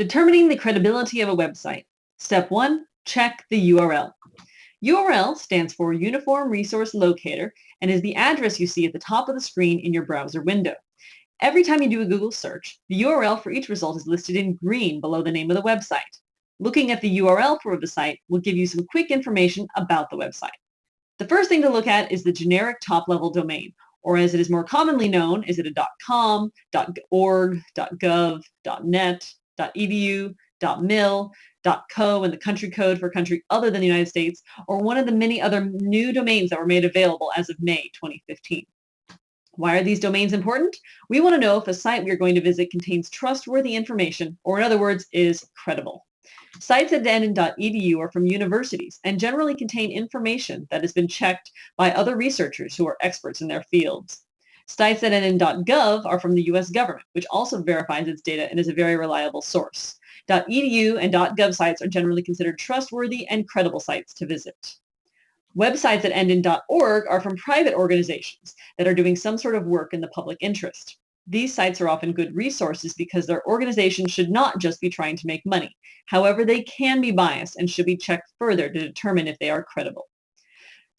Determining the credibility of a website. Step 1. Check the URL. URL stands for Uniform Resource Locator and is the address you see at the top of the screen in your browser window. Every time you do a Google search, the URL for each result is listed in green below the name of the website. Looking at the URL for the site will give you some quick information about the website. The first thing to look at is the generic top-level domain, or as it is more commonly known, is it a .com, .org, .gov, .net, .edu, .mil, .co, and the country code for country other than the United States, or one of the many other new domains that were made available as of May 2015. Why are these domains important? We want to know if a site we are going to visit contains trustworthy information, or in other words, is credible. Sites at end.edu are from universities and generally contain information that has been checked by other researchers who are experts in their fields. Sites at NN.gov are from the U.S. government, which also verifies its data and is a very reliable source. .edu and .gov sites are generally considered trustworthy and credible sites to visit. Websites that end in .org are from private organizations that are doing some sort of work in the public interest. These sites are often good resources because their organization should not just be trying to make money. However, they can be biased and should be checked further to determine if they are credible.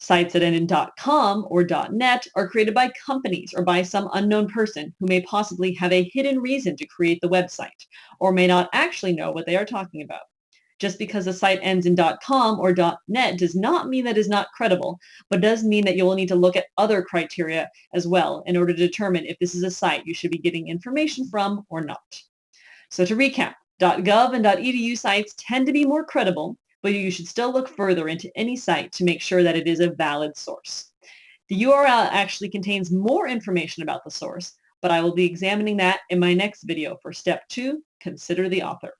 Sites that end in .com or .net are created by companies or by some unknown person who may possibly have a hidden reason to create the website or may not actually know what they are talking about. Just because a site ends in .com or .net does not mean that it is not credible, but does mean that you will need to look at other criteria as well in order to determine if this is a site you should be getting information from or not. So to recap, .gov and .edu sites tend to be more credible but you should still look further into any site to make sure that it is a valid source. The URL actually contains more information about the source, but I will be examining that in my next video for step two, consider the author.